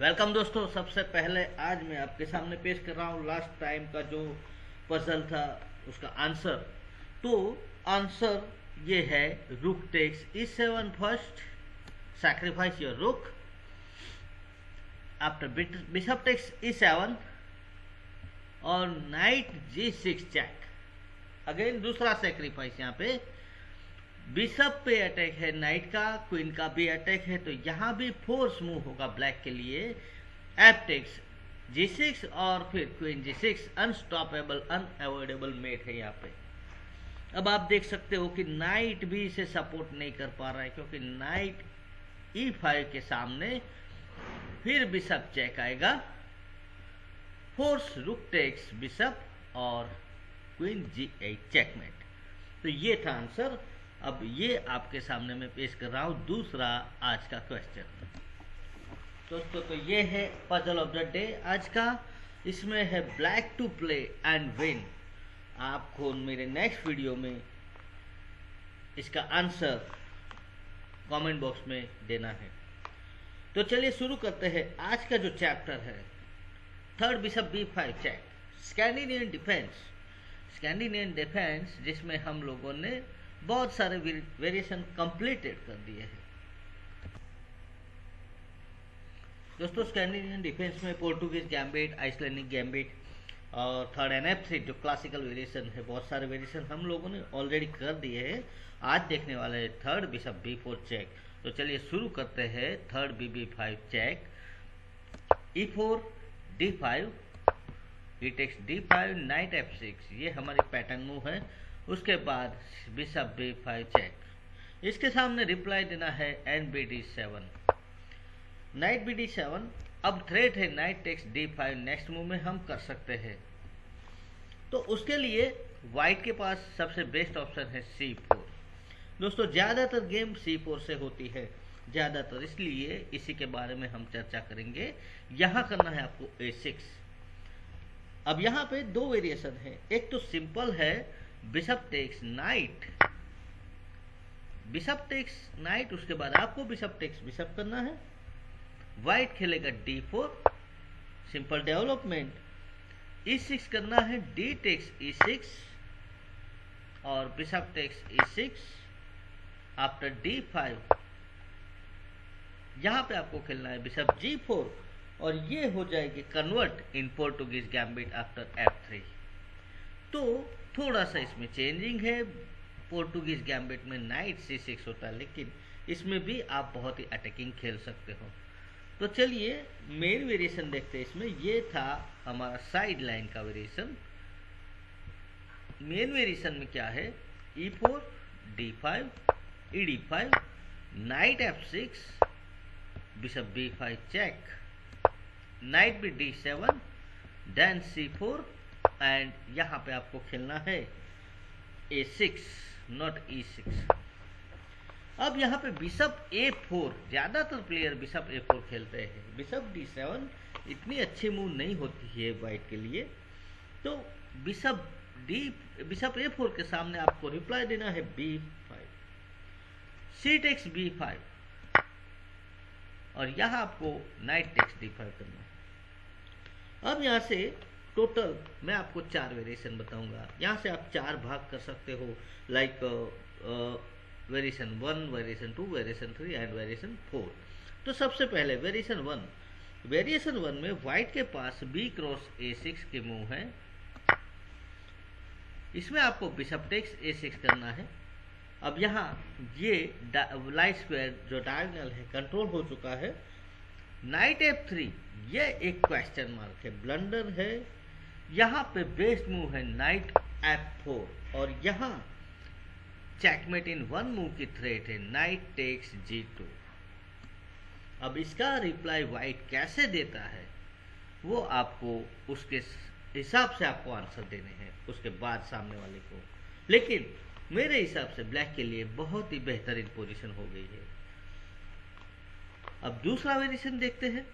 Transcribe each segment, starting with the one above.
Welcome दोस्तों, सबसे पहले आज मैं आपके सामने पेश कर रहा हूँ लास्ट टाइम का जो पजल था, उसका आंसर तो आंसर ये है rook takes E seven first sacrifice your rook after bishop takes E seven और knight G six check again दूसरा सेक्रीफाइस यहाँ पे। बिशप पे अटैक है, नाइट का, क्वीन का भी अटैक है तो यहाँ भी फोर्स मूव होगा ब्लैक के लिए। एपटेक्स, जी सिक्स और फिर queen G six, unstoppable unavoidable mate है यहाँ पे। अब आप देख सकते हो कि नाइट भी इसे सपोर्ट नहीं कर पा रहा है, क्योंकि नाइट ई फाइव के सामने फिर बिशप चेक आएगा। फोर्स रुक टेक्स, बिशप और क्वीन जी एट चेकमेट। तो ये था आंसर। अब ये आपके सामने मैं पेश कर रहा हूँ दूसरा आज का क्वेश्चन दोस्तों तो ये है पजल ऑफ़ द डे आज का। इसमें है black to play and win आपको मेरे नेक्स्ट वीडियो में इसका आंसर कमेंट बॉक्स में देना है। तो चलिए शुरू करते हैं। आज का जो चैप्टर है third bishop B five check Scandinavian defence Scandinavian defence जिसमें हम लोगों ने बहुत सारे वेरिएशन कंप्लीटेड कर दिए हैं। दोस्तों स्कैंडिनेवियन डिफेंस में पोर्टुगीज गैम्बिट आइसलैंडिक गैम्बिट और थर्ड एन एफ़ जो क्लासिकल वेरिएशन है, बहुत सारे वेरिएशन हम लोगों ने ऑलरेडी कर दिए हैं। आज देखने वाले हैं third bishop B four check तो चलिए शुरू करते हैं third B B five check E four D five E takes D five knight F six ये हमारी पैटर्न मूव है। उसके बाद बिशप बी फाइव चेक इसके सामने रिप्लाई देना है N B D seven knight B D seven अब थ्रेट है knight takes D five next move में हम कर सकते हैं. तो उसके लिए वाइट के पास सबसे बेस्ट ऑप्शन है सी फोर दोस्तों, ज़्यादातर गेम सी फोर से होती है. ज़्यादातर इसलिए इसी के बारे में हम चर्चा करेंगे. यहाँ करना है आपको ए सिक्स अब यहाँ पे दो वेरिएशन है. एक तो सिंपल है bishop takes knight bishop takes knight उसके बाद आपको बिशप टेक्स बिशप करना है। व्हाइट खेलेगा D four simple development E six करना है डी टेक्स ई सिक्स और bishop takes E six after D five यहाँ पे आपको खेलना है बिशप जी फोर और ये हो जाएगी convert in Portuguese gambit after F three तो थोड़ा सा इसमें चेंजिंग है। पोर्टुगीज गैम्बिट में नाइट सी सिक्स होता है, लेकिन इसमें भी आप बहुत ही अटैकिंग खेल सकते हो। तो चलिए मेन वेरिएशन देखते हैं इसमें। ये था हमारा साइड लाइन का वेरिएशन मेन वेरिएशन में क्या है? E four d five e d five knight f six bishop b five check knight b d seven then c four and यहाँ पे आपको खेलना है a six not e six अब यहाँ पे बिशप ए फोर ज़्यादातर प्लेयर बिशप ए four खेलते हैं। बिशप डी सेवन इतनी अच्छी मूव नहीं होती है वाइट के लिए। तो bishop d bishop a four के सामने आपको रिप्लाई देना है b five c takes b five और यहाँ आपको नाइट टेक्स डी फाइव करना है। अब यहाँ से टोटल मैं आपको चार वेरिएशन बताऊँगा। यहाँ से आप चार भाग कर सकते हो like variation one variation two variation three and variation four तो सबसे पहले वेरिएशन वन वेरिएशन वन में व्हाइट के पास बी क्रॉस ए सिक्स के मूव है। इसमें आपको बिशप टेक्स ए सिक्स करना है। अब यहाँ ये लाइट स्क्वायर जो डायगनल है कंट्रोल हो चुका है। नाइट एफ़ थ्री ये एक क्वेश्चन मार्क है। ब्लंडर है। यहाँ पे बेस्ट मूव है नाइट एफ़ फोर और यहाँ चेकमेट इन वन मूव की थ्रेट है नाइट टेक्स जी टू अब इसका रिप्लाई वाइट कैसे देता है, वो आपको उसके हिसाब से आपको आंसर देने हैं, उसके बाद सामने वाले को। लेकिन मेरे हिसाब से ब्लैक के लिए बहुत ही बेहतरीन पोजीशन हो गई है। अब दूसरा वेरिएशन देखते हैं।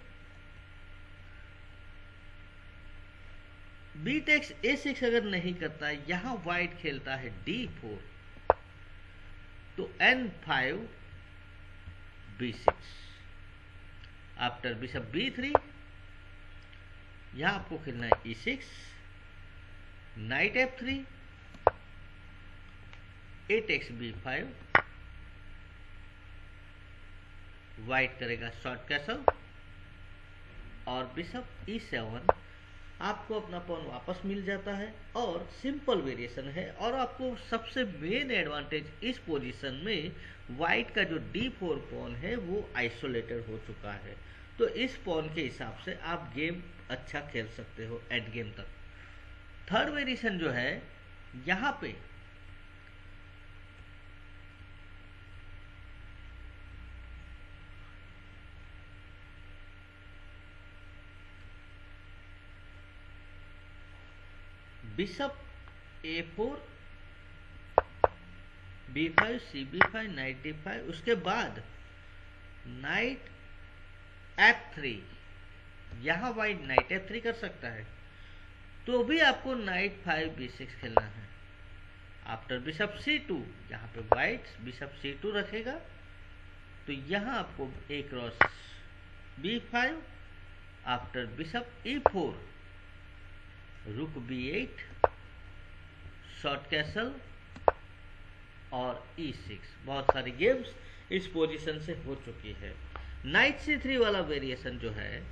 बी टेक्स ए सिक्स अगर नहीं करता, यहाँ व्हाइट खेलता है डी फोर तो n five b six after bishop b three यहाँ आपको खेलना है e six knight f three at x b five white करेगा शॉर्ट कैसल और बिशप ई सेवन आपको अपना पॉन वापस मिल जाता है और सिंपल वेरिएशन है और आपको सबसे मेन एडवांटेज इस पोजीशन में वाइट का जो डी फोर पॉन है, वो आइसोलेटेड हो चुका है। तो इस पॉन के हिसाब से आप गेम अच्छा खेल सकते हो एंड गेम तक। थर्ड वेरिएशन जो है, यहाँ पे four b five c b five knight five उसके बाद नाइट एफ़ थ्री यहाँ वाइट नाइट एफ़ थ्री कर सकता है। तो भी आपको नाइट फाइव बी सिक्स खेलना है। आफ्टर बिशप सी टू यहाँ पे वाइट बिशप सी टू रखेगा। तो यहाँ आपको a cross b five after bishop e four rook b eight short castle और ई e सिक्स बहुत सारी गेम्स इस पोजीशन से हो चुकी है। नाइट सी थ्री वाला वेरिएशन जो है,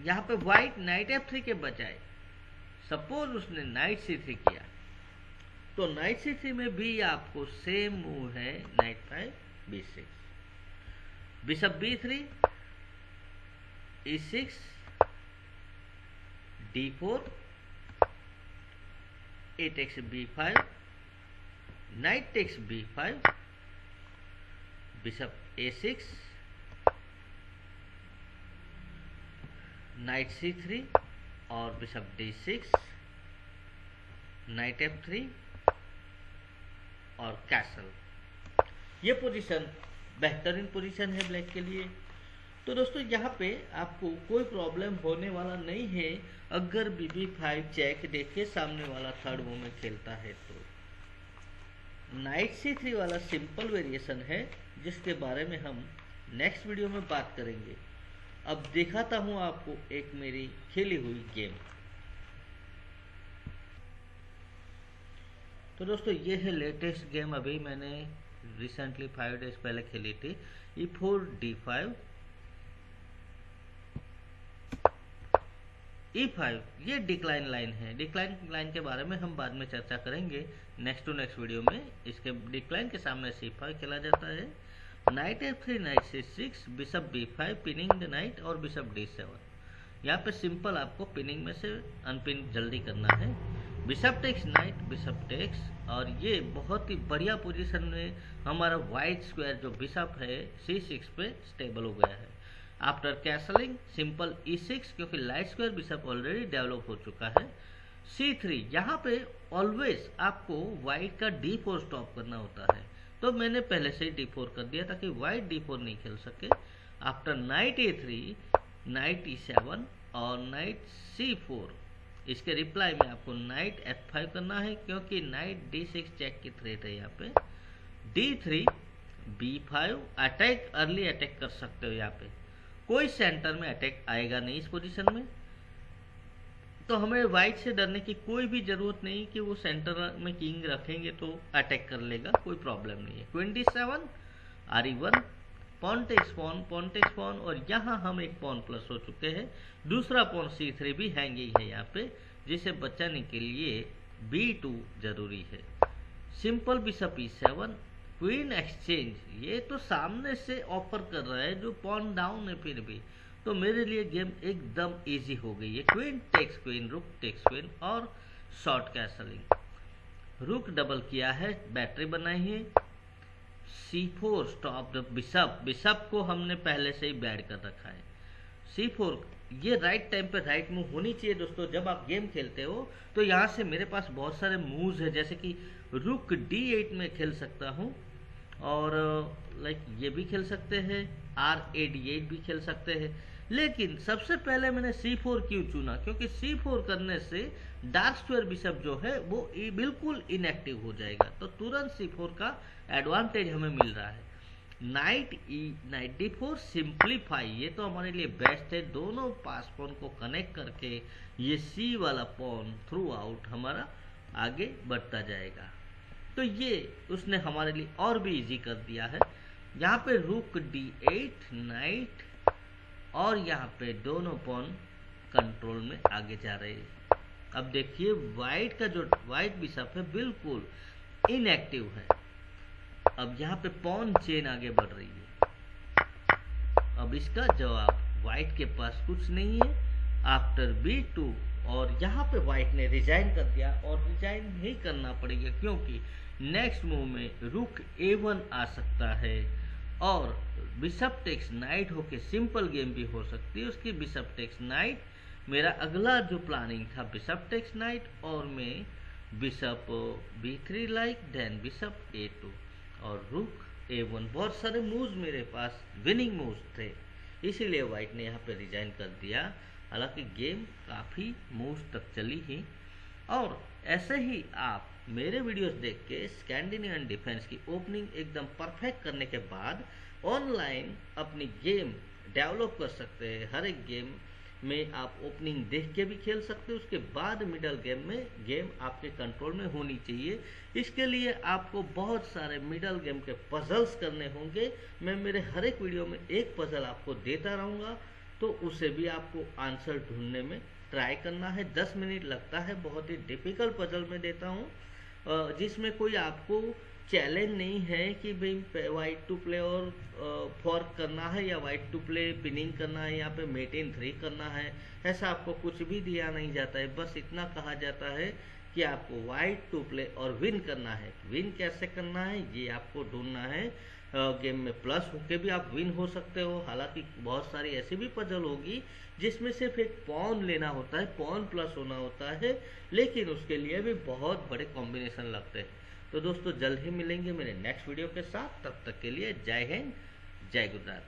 यहाँ पे व्हाइट नाइट एफ़ थ्री के बजाय सपोज़ उसने नाइट सी थ्री किया तो नाइट सी थ्री में भी आपको सेम मूव है knight five b six bishop b three e six d4 a takes b5 knight takes b5 bishop a6 knight c3 और बिशप d6 नाइट f3 और castle ये position बेहतरीन पोजीशन है black के लिए तो दोस्तों, यहाँ पे आपको कोई प्रॉब्लम होने वाला नहीं है अगर बी बी फाइव चेक देखे सामने वाला थर्ड वो में खेलता है तो। नाइट सी थ्री वाला सिंपल वेरिएशन है, जिसके बारे में हम नेक्स्ट वीडियो में बात करेंगे। अब दिखाता हूँ आपको एक मेरी खेली हुई गेम तो दोस्तों, ये है लेटेस्ट गेम अभी मैंने रिसेंटली फाइव डेज़ पहले खेली थी। E four d five e e five ये डिक्लाइन लाइन है। डिक्लाइन लाइन के बारे में हम बाद में चर्चा करेंगे। नेक्स्ट टू नेक्स्ट वीडियो में इसके डिक्लाइन के सामने सी फाइव खेला जाता है। Knight f three knight c six bishop b five pinning the knight और बिशप डी सेवन यहाँ पे सिंपल आपको पिनिंग में से अनपिन जल्दी करना है। Bishop takes knight bishop takes और ये बहुत ही बढ़िया पोजीशन में हमारा वाइट स्क्वायर जो बिशप है सी सिक्स पे स्टेबल हो गया है। After castling simple e six क्योंकि light square bishop already develop हो चुका है। सी थ्री यहाँ पे ऑलवेज आपको वाइट का डी फोर स्टॉप करना होता है। तो मैंने पहले से ही डी फोर कर दिया ताकि वाइट डी फोर नहीं खेल सके। After knight a three knight e seven और नाइट सी फोर इसके रिप्लाई में आपको नाइट एफ़ फाइव करना है, क्योंकि नाइट डी सिक्स चेक की थ्रेट है यहाँ पे। D three b five attack early attack कर सकते हो यहाँ पे। कोई सेंटर में अटैक आएगा नहीं इस पोजीशन में। तो हमें वाइट से डरने की कोई भी ज़रूरत नहीं कि वो सेंटर में किंग रखेंगे तो अटैक कर लेगा, कोई प्रॉब्लम नहीं है। Twenty seven, r e one pawn takes pawn pawn takes pawn, और यहाँ हम एक पॉन प्लस हो चुके हैं। दूसरा पॉन सी थ्री भी हैंगिंग है यहाँ पे, जिसे बचाने के लिए बी टू ज़रूरी है। Simple bishop e seven queen exchange, ये तो सामने से ऑफ़र कर रहा है, जो पॉन डाउन है फिर भी। तो मेरे लिए गेम एकदम इजी हो गई है। Queen takes queen, rook takes queen और शॉर्ट कैसलिंग। रुक डबल किया है, बैटरी बनाई है। C four stop bishop bishop को हमने पहले से ही बैड कर रखा है। सी फोर, ये राइट टाइम पे राइट मूव होनी चाहिए दोस्तों। जब आप गेम खेलते हो तो यहाँ से मेरे पास बहुत सारे मूव्स है। जैसे कि रुक डी एट में खेल सकता हूँ। और लाइक ये भी खेल सकते हैं आर ए डी एट भी खेल सकते हैं। लेकिन सबसे पहले मैंने सी फोर क्यों चुना? क्योंकि सी फोर करने से डार्क स्क्वायर बिशप जो है, वो बिल्कुल इनएक्टिव हो जाएगा। तो तुरंत सी फोर का एडवांटेज हमें मिल रहा है। Knight e ninety four simplify ये तो हमारे लिए बेस्ट है। दोनों पास पॉन को कनेक्ट करके ये सी वाला पॉन थ्रू आउट हमारा आगे बढ़ता जाएगा। तो ये उसने हमारे लिए और भी इजी कर दिया है। यहाँ पे रुक डी एट नाइट और यहाँ पे दोनों पॉन कंट्रोल में आगे जा रहे हैं। अब देखिए वाइट का जो वाइट बिशप है, बिल्कुल इनएक्टिव है। अब यहाँ पे पॉन चेन आगे बढ़ रही है। अब इसका जवाब वाइट के पास कुछ नहीं है। आफ्टर बी टू और यहाँ पे वाइट ने रिजाइन कर दिया और रिजाइन नहीं करना पड़ेगा क्योंकि नेक्स्ट मूव में रुक ए वन आ सकता है और बिशप टेक्स नाइट होके सिंपल गेम भी हो सकती है। उसकी बिशप टेक्स नाइट मेरा अगला जो प्लानिंग था बिशप टेक्स नाइट और मैं bishop b three like then bishop a two और रुक ए वन बहुत सारे मूव्स मेरे पास विनिंग मूव्स थे। इसीलिए वाइट ने यहाँ पे रिजाइन कर दिया। हालाँकि गेम काफ़ी मूव्स तक चली ही, और ऐसे ही आप मेरे वीडियोस देख के स्कैंडिनेवियन डिफेंस की ओपनिंग एकदम परफेक्ट करने के बाद ऑनलाइन अपनी गेम डेवलप कर सकते हैं। हर एक गेम में आप ओपनिंग देख के भी खेल सकते हो। उसके बाद मिडल गेम में गेम आपके कंट्रोल में होनी चाहिए। इसके लिए आपको बहुत सारे मिडल गेम के पजल्स करने होंगे। मैं मेरे हर एक वीडियो में एक पजल आपको देता रहूँगा। तो उसे भी आपको आंसर ढूँढने में ट्राई करना है। दस मिनट लगता है, बहुत ही डिफ़िकल्ट पजल में देता हूँ। जिसमें कोई आपको चैलेंज नहीं है कि भाई वाइट टू प्ले और फॉर्क करना है या वाइट टू प्ले पिनिंग करना है यहाँ पे मेटेन थ्री करना है, ऐसा आपको कुछ भी दिया नहीं जाता है। बस इतना कहा जाता है कि आपको वाइट टू प्ले और विन करना है। विन कैसे करना है, ये आपको ढूंढना है। गेम में प्लस होके भी आप विन हो सकते हो। हालाँकि बहुत सारी ऐसी भी पजल होगी, जिसमें सिर्फ़ एक पॉन लेना होता है पॉन प्लस होना होता है, लेकिन उसके लिए भी बहुत बड़े कॉम्बिनेशन लगते हैं। तो दोस्तों, जल्द ही मिलेंगे मेरे नेक्स्ट वीडियो के साथ। तब तक के लिए जय हिंद, जय गुजरात।